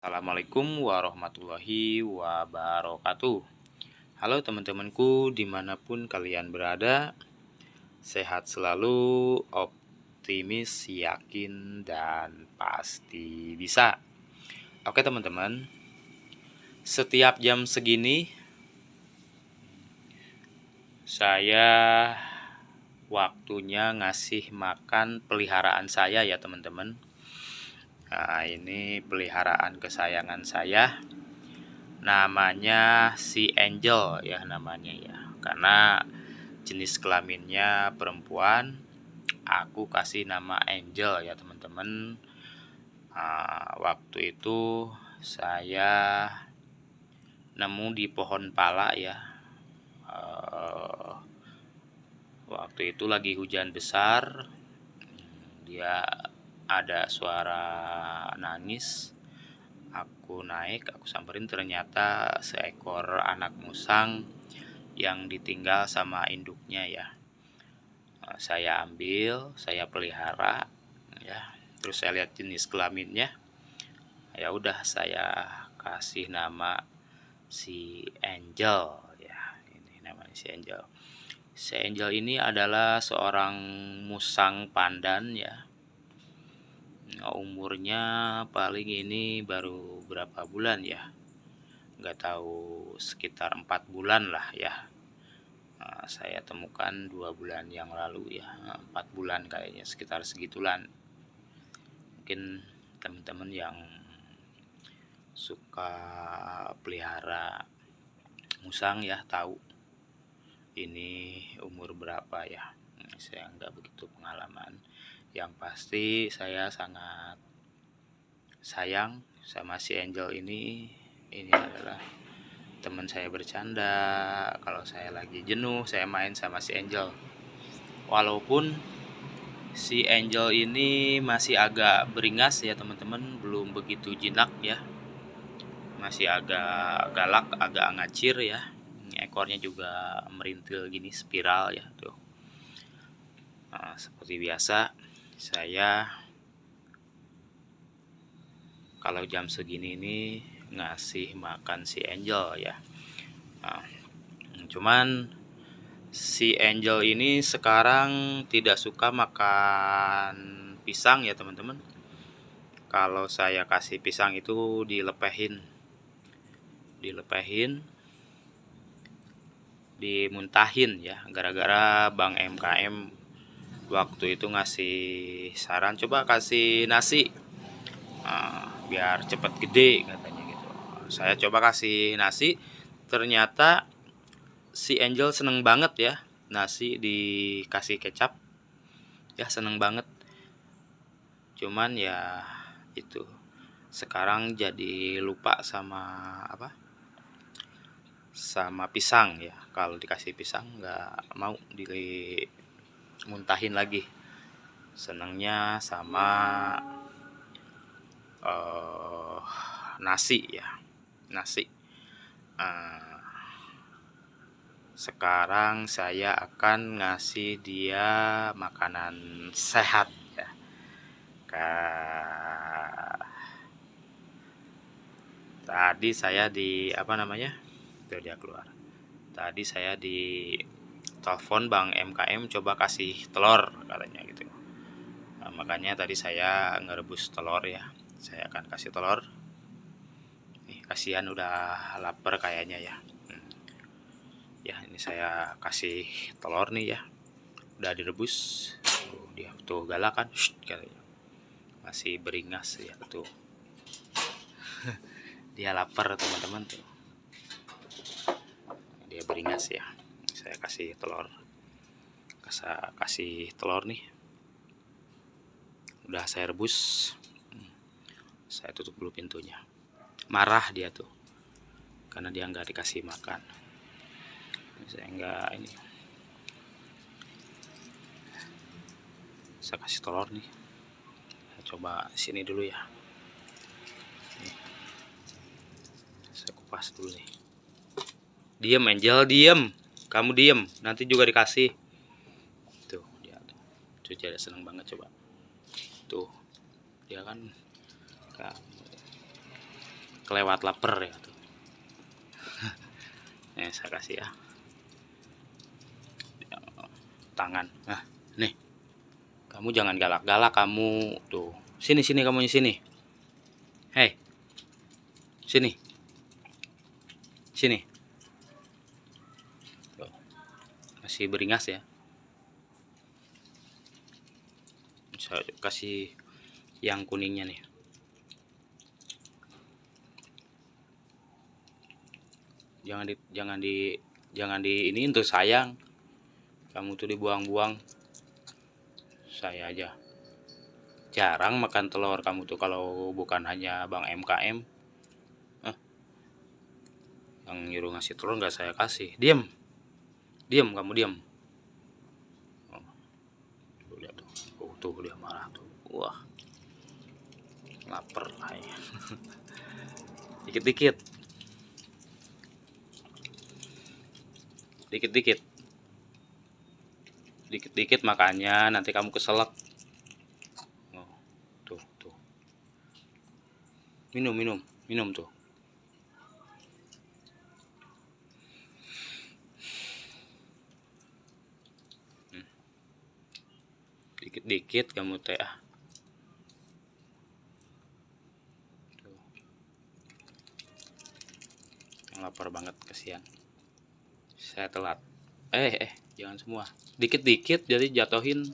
Assalamualaikum warahmatullahi wabarakatuh. Halo teman-temanku di mana pun kalian berada Sehat selalu, optimis, yakin, dan pasti bisa. Oke teman-teman Setiap jam segini Saya waktunya ngasih makan peliharaan saya ya teman-teman Nah, ini peliharaan kesayangan saya. Namanya si Angel ya namanya ya. Karena jenis kelaminnya perempuan, aku kasih nama Angel ya teman-teman. Nah, waktu itu saya nemu di pohon pala ya. Uh, waktu itu lagi hujan besar. Dia ada suara nangis aku naik aku samperin. Ternyata seekor anak musang yang ditinggal sama induknya ya. Eh, saya ambil saya pelihara ya. Terus saya lihat jenis kelaminnya. Ya udah saya kasih nama si Angel ya. Ini namanya si Angel. Si Angel ini adalah seorang musang pandan ya umurnya paling ini baru berapa bulan ya? Nggak tahu sekitar empat bulan lah ya. Nah, saya temukan dua bulan yang lalu ya. Empat bulan kayaknya sekitar segitulan. Mungkin teman-teman yang suka pelihara musang ya tahu ini umur berapa ya. Saya nggak begitu pengalaman yang pasti saya sangat sayang sama si Angel ini. Ini adalah teman saya bercanda. Kalau saya lagi jenuh saya main sama si Angel. Walaupun si Angel ini masih agak beringas ya teman-teman. Belum begitu jinak ya. Masih agak galak agak ngacir ya. Ekornya juga merintil gini spiral ya tuh. Nah, seperti biasa saya kalau jam segini ini ngasih makan si Angel ya. Nah, cuman si Angel ini sekarang tidak suka makan pisang ya teman-teman. Kalau saya kasih pisang itu dilepehin dilepehin dimuntahin ya gara-gara Bang MKM waktu itu ngasih saran coba kasih nasi uh, biar cepet gede katanya gitu. Saya coba kasih nasi ternyata si Angel seneng banget ya nasi dikasih kecap. Ya seneng banget. Cuman ya itu sekarang jadi lupa sama apa? Sama pisang ya. Kalau dikasih pisang nggak mau di muntahin lagi. Senangnya sama uh, nasi ya nasi. Uh, sekarang saya akan ngasih dia makanan sehat ya. Ka tadi saya di apa namanya? Itu dia keluar. Tadi saya di telepon Bang MKM coba kasih telur katanya gitu. Nah, makanya tadi saya ngerebus telur ya. Saya akan kasih telur. Nih kasihan udah lapar kayaknya ya. Hmm. ya ini saya kasih telur nih ya. Udah direbus. Tuh, dia tuh galak kan masih beringas ya tuh. Dia lapar teman-teman tuh. Dia beringas ya saya kasih telur. Kasih kasih telur nih. Udah saya rebus. Saya tutup dulu pintunya. Marah dia tuh karena dia nggak dikasih makan. Saya nggak ini. Saya kasih telur nih. Saya coba sini dulu ya. Saya kupas dulu nih. Diem angel diem kamu diem nanti juga dikasih. Tuh dia. Cuci ada seneng banget coba. Tuh dia kan kelewat lapar ya tuh. Nih saya kasih ya. Tangan. Nah nih. Kamu jangan galak-galak kamu. Tuh sini sini kamu sini. Hei sini. Sini masih beringas ya. Saya kasih yang kuningnya nih. Jangan di jangan di jangan di ini untuk sayang. Kamu tuh dibuang-buang. Saya aja. Jarang makan telur kamu tuh kalau bukan hanya bang MKM eh, yang nyuruh ngasih telur nggak saya kasih. Diam diam kamu diam oh, tuh lihat tuh. Oh, tuh dia marah tuh. Wah. Lapar ya dikit-dikit. Dikit-dikit. Dikit-dikit makanya nanti kamu keselak. Oh, tuh tuh. Minum minum. Minum tuh hmm. Dikit-dikit kamu teh ah. Lapar banget kesian saya telat. Eh eh jangan semua. Dikit-dikit jadi jatuhin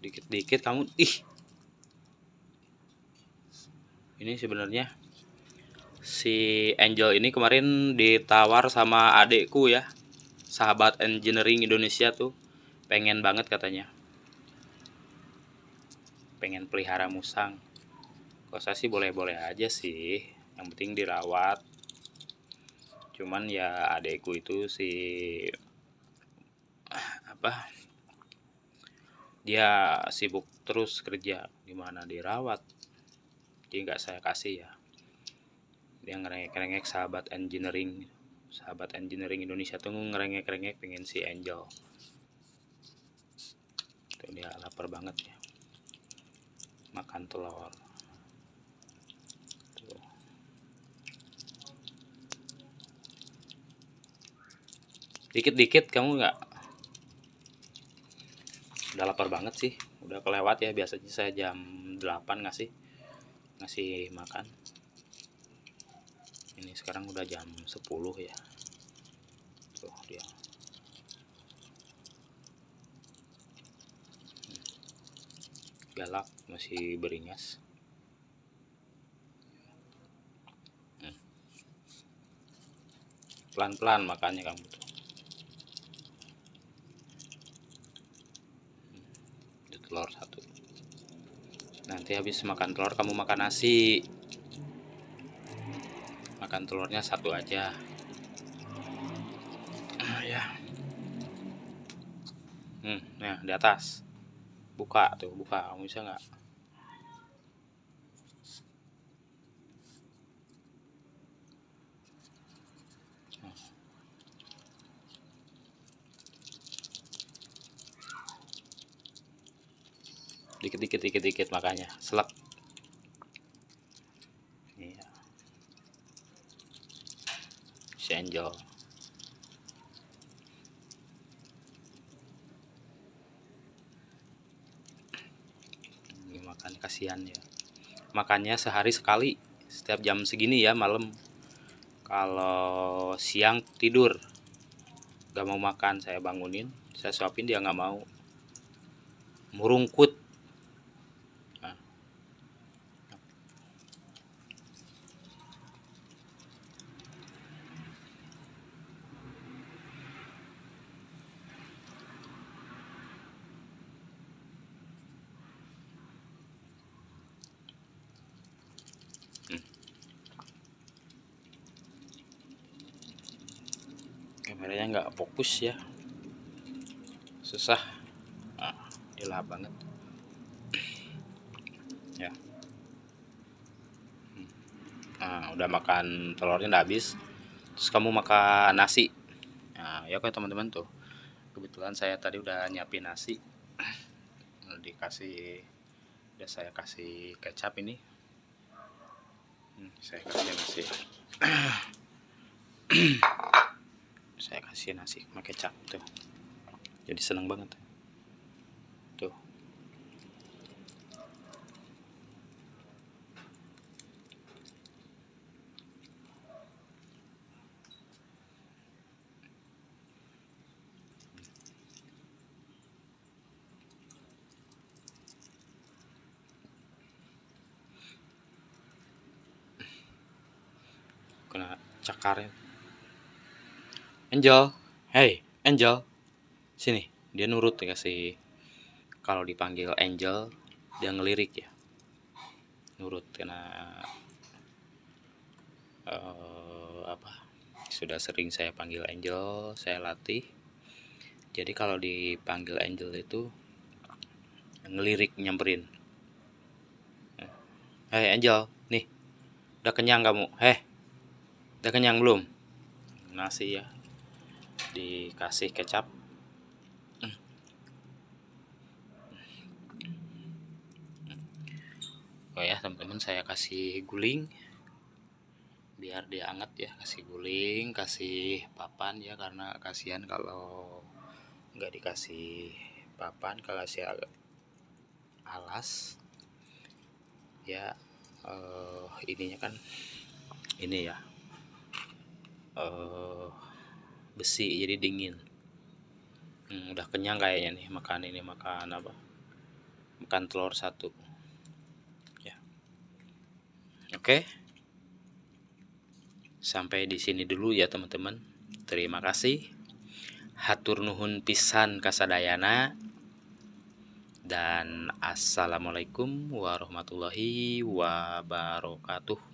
dikit-dikit kamu ih. Ini sebenarnya si Angel ini kemarin ditawar sama adekku ya. Sahabat engineering Indonesia tuh. Pengen banget katanya. Pengen pelihara musang. Saya sih boleh-boleh aja sih. Yang penting dirawat. Cuman ya adekku itu si apa dia sibuk terus kerja. Gimana dirawat. Jadi nggak saya kasih ya dia ngerengek-ngerengek sahabat engineering. Sahabat engineering Indonesia tuh ngerengek-ngerengek pengen si Angel. Tuh dia lapar banget ya. Makan telur. Dikit-dikit kamu nggak? Udah lapar banget sih. Udah kelewat ya biasanya saya jam 8 ngasih ngasih makan ini sekarang udah jam 10 ya. Tuh dia. Galak masih beringas. Hmm. pelan-pelan makannya kamu tuh. Telur satu. Nanti habis makan telur kamu makan nasi makan telurnya satu aja. Ah, ya. Hmm nah di atas. Buka tuh buka. Kamu bisa nggak? Dikit-dikit dikit-dikit makanya. Selak angel. Ini makan kasihan ya. Makannya sehari sekali setiap jam segini ya malam. Kalau siang tidur. Gak mau makan saya bangunin. Saya suapin dia nggak mau. Murungkut kameranya nggak fokus ya. Susah. Nah, dia banget. Ya. Nah udah makan telurnya udah habis. Terus kamu makan nasi. Nah ya oke teman-teman tuh. Kebetulan saya tadi udah nyiapin nasi. Dikasih udah saya kasih kecap ini. Hmm, saya kasih nasi saya kasih nasi sama kecap tuh. Jadi seneng banget. Tuh. Kena cakarin Angel. Hey. Angel. Sini. Dia nurut dikasih kalau dipanggil Angel dia ngelirik ya. Nurut karena uh, apa? Sudah sering saya panggil Angel saya latih. Jadi kalau dipanggil Angel itu ngelirik nyamperin. Hei Angel. Nih. Udah kenyang kamu. Heh udah kenyang belum? Nasi ya dikasih kecap. Oh ya teman-teman saya kasih guling. Biar dia anget ya kasih guling kasih papan ya karena kasihan kalau nggak dikasih papan kalau kasih alas. Ya uh, ininya kan ini ya. Uh, besi jadi dingin. Hmm, udah kenyang kayaknya nih makan ini makan apa? Makan telur satu. Ya. Oke. Sampai di sini dulu ya teman-teman. Terima kasih. Hatur nuhun pisan kasadayana dan assalamualaikum warahmatullahi wabarakatuh